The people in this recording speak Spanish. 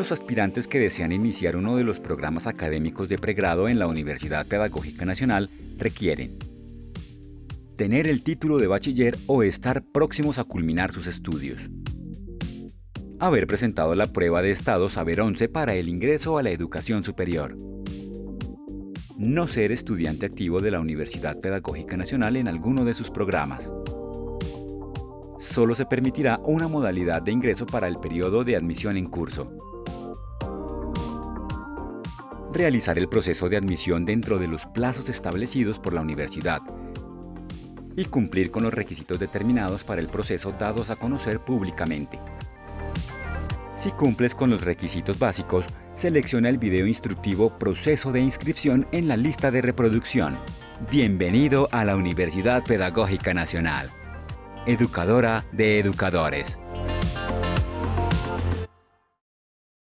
Los aspirantes que desean iniciar uno de los programas académicos de pregrado en la Universidad Pedagógica Nacional requieren tener el título de bachiller o estar próximos a culminar sus estudios. Haber presentado la prueba de Estado Saber 11 para el ingreso a la educación superior. No ser estudiante activo de la Universidad Pedagógica Nacional en alguno de sus programas solo se permitirá una modalidad de ingreso para el periodo de admisión en curso. Realizar el proceso de admisión dentro de los plazos establecidos por la universidad y cumplir con los requisitos determinados para el proceso dados a conocer públicamente. Si cumples con los requisitos básicos, selecciona el video instructivo Proceso de inscripción en la lista de reproducción. Bienvenido a la Universidad Pedagógica Nacional educadora de educadores.